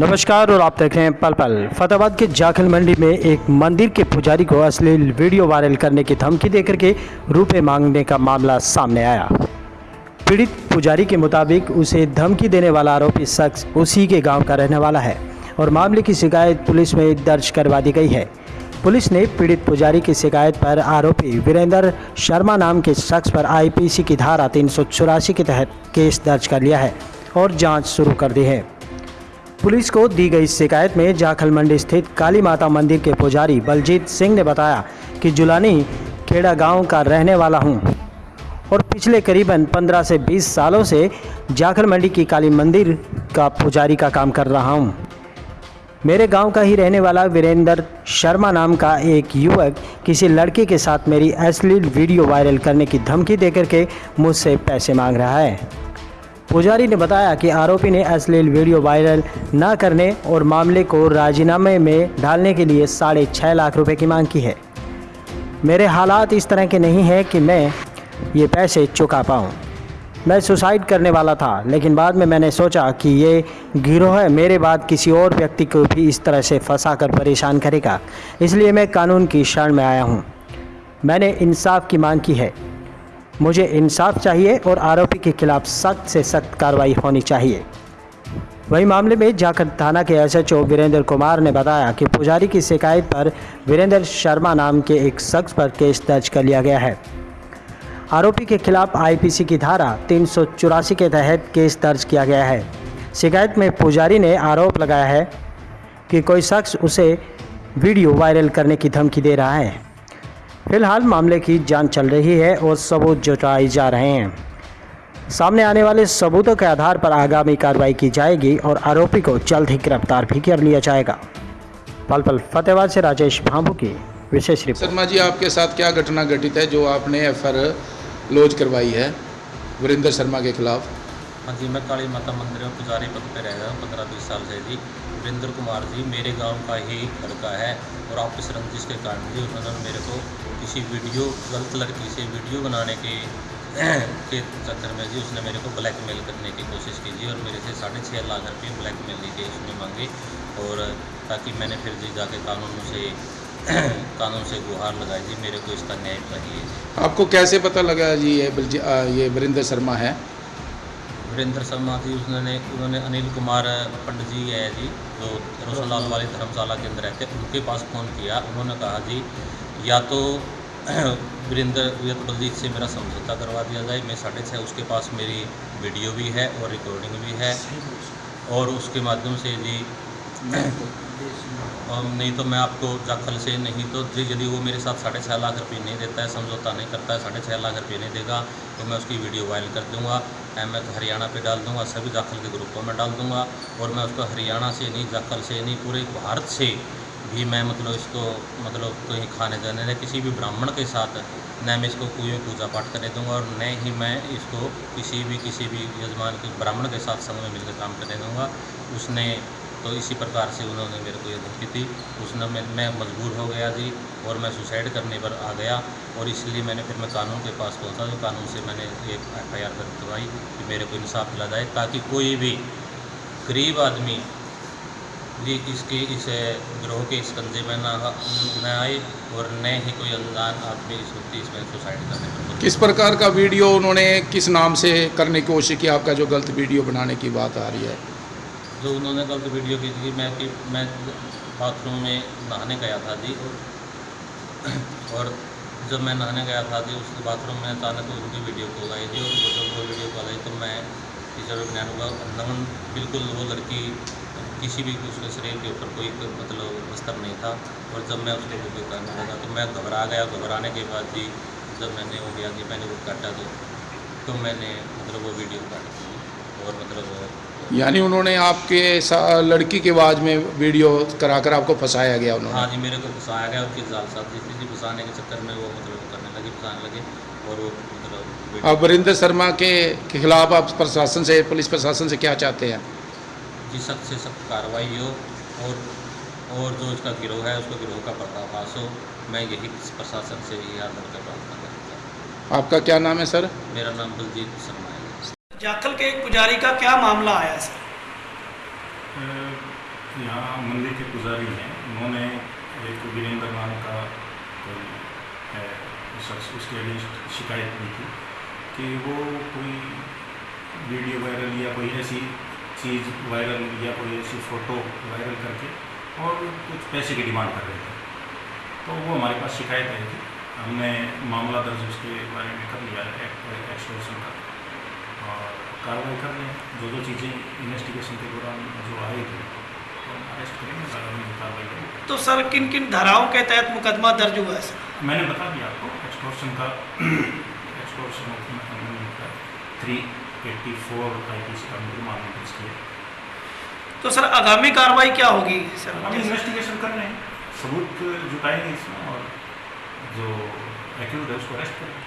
नमस्कार और आप देख रहे हैं पल पल। फतेहाबाद के जाखल मंडी में एक मंदिर के पुजारी को अश्लील वीडियो वायरल करने की धमकी देकर के रुपए मांगने का मामला सामने आया। पीड़ित पुजारी के मुताबिक उसे धमकी देने वाला आरोपी शख्स उसी के गाँव का रहने वाला है और मामले की शिकायत पुलिस में दर्ज करवा दी गई है। पुलिस ने पीड़ित पुजारी की शिकायत पर आरोपी वीरेंद्र शर्मा नाम के शख्स पर आईपीसी की धारा तीन सौ चौरासी के तहत केस दर्ज कर लिया है और जाँच शुरू कर दी है। पुलिस को दी गई शिकायत में जाखल मंडी स्थित काली माता मंदिर के पुजारी बलजीत सिंह ने बताया कि जुलानी खेड़ा गाँव का रहने वाला हूँ और पिछले करीबन 15 से 20 सालों से जाखल मंडी की काली मंदिर का पुजारी का काम कर रहा हूँ। मेरे गाँव का ही रहने वाला वीरेंद्र शर्मा नाम का एक युवक किसी लड़के के साथ मेरी अश्लील वीडियो वायरल करने की धमकी देकर के मुझसे पैसे मांग रहा है। पुजारी ने बताया कि आरोपी ने अश्लील वीडियो वायरल न करने और मामले को राजीनामे में डालने के लिए साढ़े छः लाख रुपए की मांग की है। मेरे हालात इस तरह के नहीं हैं कि मैं ये पैसे चुका पाऊँ। मैं सुसाइड करने वाला था, लेकिन बाद में मैंने सोचा कि ये गिरोह मेरे बाद किसी और व्यक्ति को भी इस तरह से फंसा कर परेशान करेगा। इसलिए मैं कानून की शरण में आया हूँ। मैंने इंसाफ की मांग की है। मुझे इंसाफ चाहिए और आरोपी के खिलाफ सख्त से सख्त कार्रवाई होनी चाहिए। वही मामले में जाकर थाना के एसएचओ वीरेंद्र कुमार ने बताया कि पुजारी की शिकायत पर वीरेंद्र शर्मा नाम के एक शख्स पर केस दर्ज कर लिया गया है। आरोपी के खिलाफ आईपीसी की धारा तीन सौ चौरासी के तहत केस दर्ज किया गया है। शिकायत में पुजारी ने आरोप लगाया है कि कोई शख्स उसे वीडियो वायरल करने की धमकी दे रहा है। फ़िलहाल मामले की जाँच चल रही है और सबूत जुटाए जा रहे हैं। सामने आने वाले सबूतों के आधार पर आगामी कार्रवाई की जाएगी और आरोपी को जल्द ही गिरफ़्तार भी कर लिया जाएगा। पल पल फतेहाबाद से राजेश भांबू की विशेष रिपोर्ट। शर्मा जी आपके साथ क्या घटना घटित है जो आपने एफ़ लॉज करवाई है? वीरेंद्र शर्मा के खिलाफ। हाँ जी मैं काली माता मंदिर में पुजारी पद पे रह रहा हूँ पंद्रह बीस साल से जी वीरेंद्र कुमार जी मेरे गाँव का ही लड़का है और आपस रंजिश के कारण जी उन्होंने मेरे को किसी वीडियो, गलत लड़की से वीडियो बनाने के के चक्कर में जी उसने मेरे को ब्लैकमेल करने की कोशिश की जी और मेरे से साढ़े छः लाख रुपये ब्लैकमेल के उसने मांगे और ताकि मैंने फिर जी जाके कानून से कानून से गुहार लगाई जी, मेरे को इसका न्याय चाहिए आपको कैसे पता लगा जी ये ये वरिंदर शर्मा है? वीरेंद्र शर्मा जी उसने उन्होंने अनिल कुमार पंडित जी है जी जो रोशनलाल वाले धर्मशाला के अंदर रहते उनके पास फ़ोन किया उन्होंने कहा जी या तो वीरेंद्र या तो बलजीत से मेरा समझौता करवा दिया जाए मैं साढ़े छः उसके पास मेरी वीडियो भी है और रिकॉर्डिंग भी है और उसके माध्यम से जी और नहीं तो मैं आपको जाखल से नहीं तो यदि वो मेरे साथ साढ़े छः लाख रुपये नहीं देता है, समझौता नहीं करता है, साढ़े छः लाख रुपये नहीं देगा तो मैं उसकी वीडियो वायरल कर दूँगा, एम तो हरियाणा पे डाल दूँगा, सभी जाखल के ग्रुपों में डाल दूँगा, और मैं उसको हरियाणा से नहीं, जाखल से नहीं, पूरे भारत से भी मैं मतलब इसको मतलब कहीं खाने जाने या किसी भी ब्राह्मण के साथ न मैं इसको कोई पूजा पाठ करने दूँगा, और न ही मैं इसको किसी भी किसी भी यजमान के ब्राह्मण के साथ संग में मिलकर काम करने दूँगा, उसने तो इसी प्रकार से उन्होंने मेरे को ये धमकी थी। उसने मैं मैं मजबूर हो गया जी और मैं सुसाइड करने पर आ गया और इसलिए मैंने फिर मैं कानून के पास पहुँचा तो कानून से मैंने एक एफ़ आई आर दर्ज करवाई कि मेरे को इंसाफ दिला जाए ताकि कोई भी गरीब आदमी जी इसके, इस ग्रोह के इस कंजे में ना न आए और न ही कोई अनजान आदमी इस वक्त इसमें सुसाइड करने पर किस प्रकार का वीडियो उन्होंने किस नाम से करने की कोशिश की? आपका जो गलत वीडियो बनाने की बात आ रही है। जो उन्होंने गलत वीडियो की थी, मैं कि मैं बाथरूम में नहाने गया था जी। और जब मैं नहाने गया था जी उस बाथरूम में अचानक उनकी वीडियो कॉल आई थी और जब वो वीडियो कॉल आई तो मैं टीचर ज्ञान हुआ नमन बिल्कुल वो लड़की, किसी भी उसके शरीर के ऊपर कोई मतलब बस्तर नहीं था। और जब मैं उसको वीडियो करने लगा तो मैं घबरा गया। घबराने के बाद भी जब मैंने वो गया कि मैंने वो काटा तो तो मैंने मतलब वो वीडियो काट और मतलब यानी उन्होंने आपके लड़की के आवाज़ में वीडियो कराकर आपको फंसाया गया उन्होंने? हाँ जी मेरे को फंसाया गया उसके जाल साथ जिस जी फंसाने के चक्कर में वो मतलब करने लगे फंसाने लगे और वो मतलब अब वरिंदर शर्मा के खिलाफ आप प्रशासन से पुलिस प्रशासन से क्या चाहते हैं? जी सख्त से सख्त कार्रवाई हो और और जो इसका गिरोह है उसको गिरोह का पर्दाफाश हो मैं यही प्रशासन से यही आदर कर प्रार्थना करता हूँ। आपका क्या नाम है सर? मेरा नाम बलजीत शर्मा जाखल के पुजारी का क्या मामला आया, सर? यहाँ मंदिर के पुजारी हैं। उन्होंने एक वीरेंद्र नाम का शख्स उसके अगेंस्ट शिकायत की थी कि वो कोई वीडियो वायरल या कोई ऐसी चीज़ वायरल या कोई ऐसी फ़ोटो वायरल करके और कुछ पैसे की डिमांड कर रहे थे। तो वो हमारे पास शिकायत आई थी। हमने मामला दर्ज उसके बारे में कर लिया एक्सटोर्शन का। और कार्रवाई कर रहे हैं। जो जो चीज़ें इन्वेस्टिगेशन के दौरान जो आई थी तो अरेस्ट करेंगे कार्रवाई करेंगे। तो सर किन किन धाराओं के तहत मुकदमा दर्ज हुआ है सर? मैंने बता दिया आपको एक्सटोर्शन का एक्सटोर्शन का three eighty four I P C का मामला दर्ज किया तो सर आगामी कार्रवाई क्या होगी सर? हम इन्वेस्टिगेशन कर रहे हैं। सबूत जुटाएँगे इसमें और जो एक्यूज है उसको अरेस्ट करेंगे।